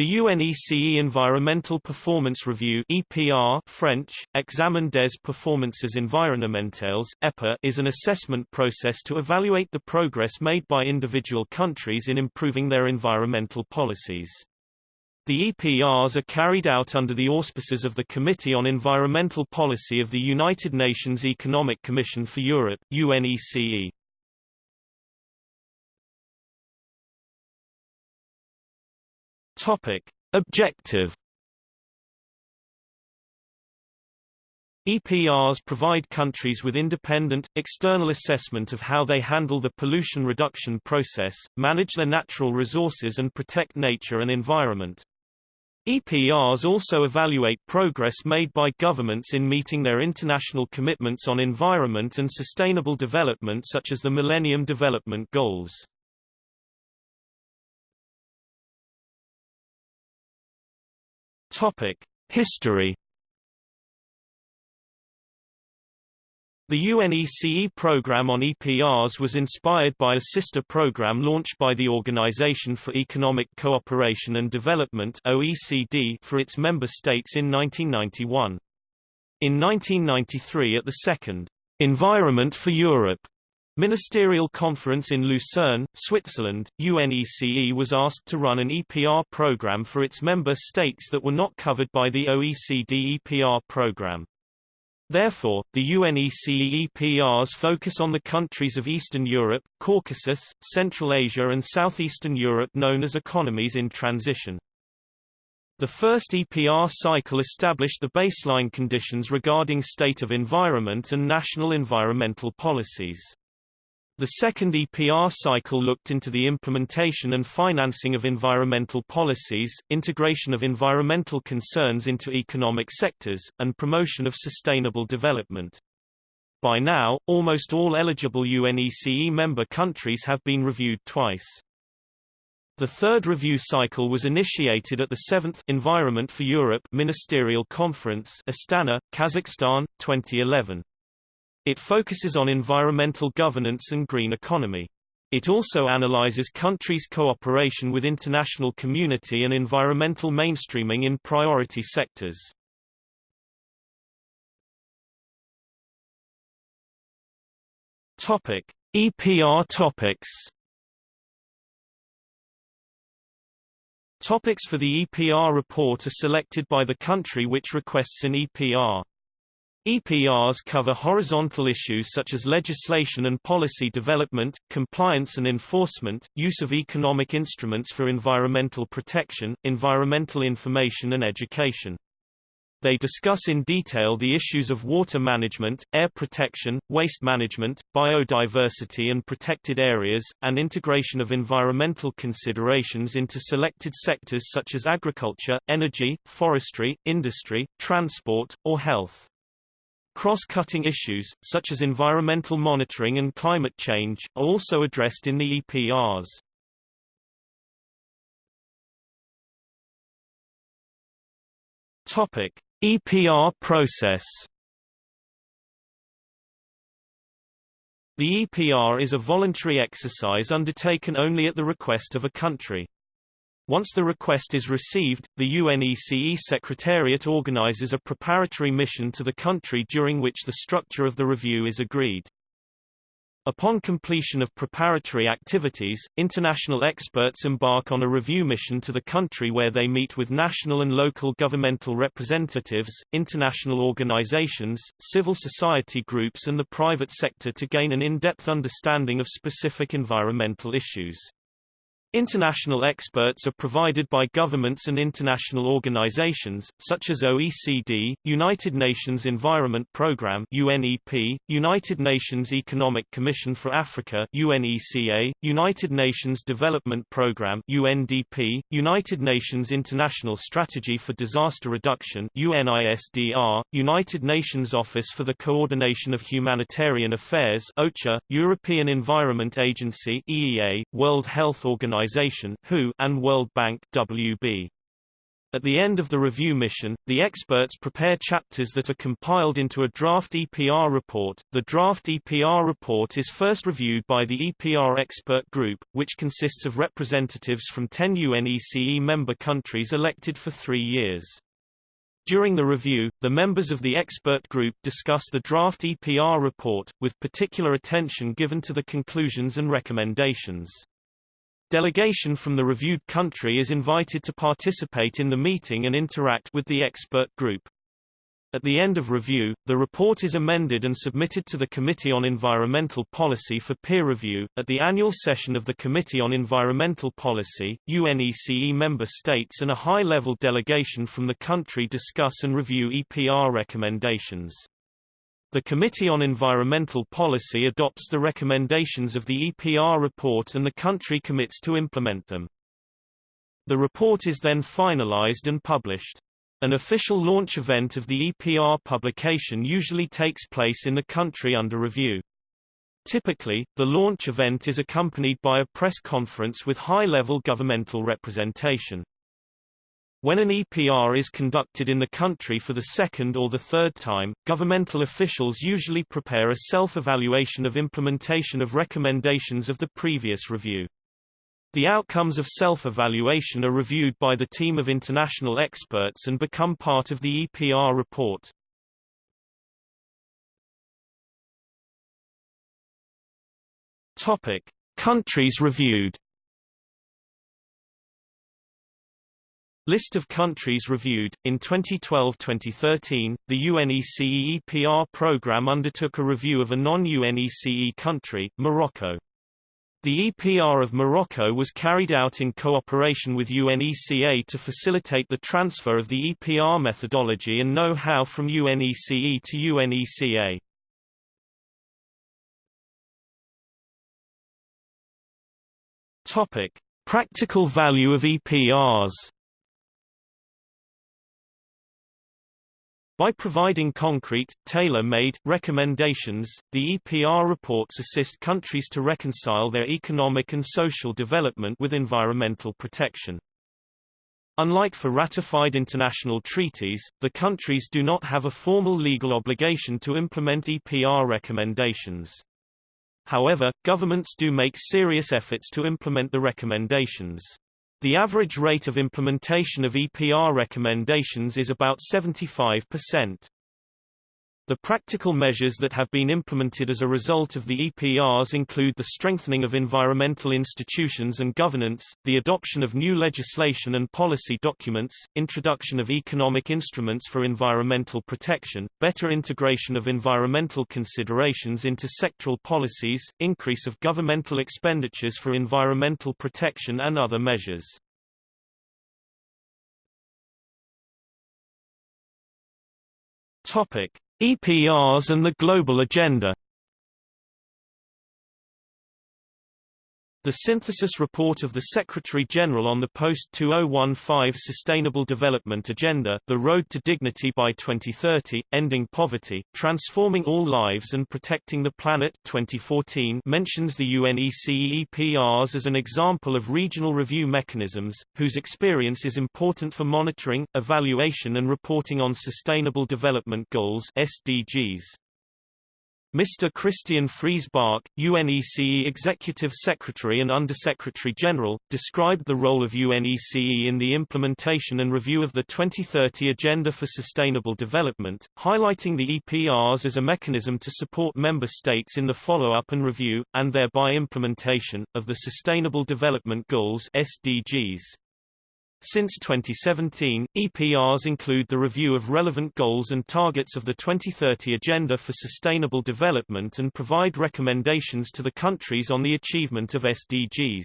The UNECE Environmental Performance Review EPR French, Examen des performances environnementales EPE, is an assessment process to evaluate the progress made by individual countries in improving their environmental policies. The EPRs are carried out under the auspices of the Committee on Environmental Policy of the United Nations Economic Commission for Europe UNECE. Topic: Objective EPRs provide countries with independent, external assessment of how they handle the pollution reduction process, manage their natural resources and protect nature and environment. EPRs also evaluate progress made by governments in meeting their international commitments on environment and sustainable development such as the Millennium Development Goals. Topic: History. The UNECE program on EPRs was inspired by a sister program launched by the Organization for Economic Cooperation and Development (OECD) for its member states in 1991. In 1993 at the second Environment for Europe Ministerial Conference in Lucerne, Switzerland, UNECE was asked to run an EPR program for its member states that were not covered by the OECD EPR program. Therefore, the UNECE EPRs focus on the countries of Eastern Europe, Caucasus, Central Asia and Southeastern Europe known as economies in transition. The first EPR cycle established the baseline conditions regarding state of environment and national environmental policies. The second EPR cycle looked into the implementation and financing of environmental policies, integration of environmental concerns into economic sectors, and promotion of sustainable development. By now, almost all eligible UNECE member countries have been reviewed twice. The third review cycle was initiated at the 7th Environment for Europe Ministerial Conference Astana, Kazakhstan, 2011. It focuses on environmental governance and green economy. It also analyzes countries' cooperation with international community and environmental mainstreaming in priority sectors. Topic: EPR topics. Topics for the EPR report are selected by the country which requests an EPR. EPRs cover horizontal issues such as legislation and policy development, compliance and enforcement, use of economic instruments for environmental protection, environmental information and education. They discuss in detail the issues of water management, air protection, waste management, biodiversity and protected areas, and integration of environmental considerations into selected sectors such as agriculture, energy, forestry, industry, transport, or health. Cross-cutting issues, such as environmental monitoring and climate change, are also addressed in the EPRs. Topic: EPR process. The EPR is a voluntary exercise undertaken only at the request of a country. Once the request is received, the UNECE Secretariat organizes a preparatory mission to the country during which the structure of the review is agreed. Upon completion of preparatory activities, international experts embark on a review mission to the country where they meet with national and local governmental representatives, international organizations, civil society groups and the private sector to gain an in-depth understanding of specific environmental issues. International experts are provided by governments and international organizations, such as OECD, United Nations Environment Programme UNEP, United Nations Economic Commission for Africa UNECA, United Nations Development Programme UNDP, United Nations International Strategy for Disaster Reduction UNISDR, United Nations Office for the Coordination of Humanitarian Affairs OCHA, European Environment Agency EEA, World Health Organization Organization (WHO) and World Bank (WB). At the end of the review mission, the experts prepare chapters that are compiled into a draft EPR report. The draft EPR report is first reviewed by the EPR expert group, which consists of representatives from 10 UNECE member countries elected for three years. During the review, the members of the expert group discuss the draft EPR report, with particular attention given to the conclusions and recommendations. Delegation from the reviewed country is invited to participate in the meeting and interact with the expert group. At the end of review, the report is amended and submitted to the Committee on Environmental Policy for peer review. At the annual session of the Committee on Environmental Policy, UNECE member states and a high-level delegation from the country discuss and review EPR recommendations. The Committee on Environmental Policy adopts the recommendations of the EPR report and the country commits to implement them. The report is then finalized and published. An official launch event of the EPR publication usually takes place in the country under review. Typically, the launch event is accompanied by a press conference with high-level governmental representation. When an EPR is conducted in the country for the second or the third time, governmental officials usually prepare a self-evaluation of implementation of recommendations of the previous review. The outcomes of self-evaluation are reviewed by the team of international experts and become part of the EPR report. Topic: Countries reviewed. List of countries reviewed. In 2012-2013, the UNECE EPR program undertook a review of a non-UNECE country, Morocco. The EPR of Morocco was carried out in cooperation with UNECA to facilitate the transfer of the EPR methodology and know-how from UNECE to UNECA. Topic: Practical value of EPRs. By providing concrete, tailor-made, recommendations, the EPR reports assist countries to reconcile their economic and social development with environmental protection. Unlike for ratified international treaties, the countries do not have a formal legal obligation to implement EPR recommendations. However, governments do make serious efforts to implement the recommendations. The average rate of implementation of EPR recommendations is about 75%. The practical measures that have been implemented as a result of the EPRs include the strengthening of environmental institutions and governance, the adoption of new legislation and policy documents, introduction of economic instruments for environmental protection, better integration of environmental considerations into sectoral policies, increase of governmental expenditures for environmental protection and other measures. Topic: EPRs and the global agenda The synthesis report of the Secretary-General on the post-2015 Sustainable Development Agenda The Road to Dignity by 2030, Ending Poverty, Transforming All Lives and Protecting the Planet 2014 mentions the UNECE EPRs as an example of regional review mechanisms, whose experience is important for monitoring, evaluation and reporting on Sustainable Development Goals SDGs. Mr. Christian Friis Bach, UNECE Executive Secretary and Undersecretary General, described the role of UNECE in the implementation and review of the 2030 Agenda for Sustainable Development, highlighting the EPRs as a mechanism to support member states in the follow-up and review, and thereby implementation, of the Sustainable Development Goals SDGs. Since 2017, EPRs include the review of relevant goals and targets of the 2030 Agenda for Sustainable Development and provide recommendations to the countries on the achievement of SDGs.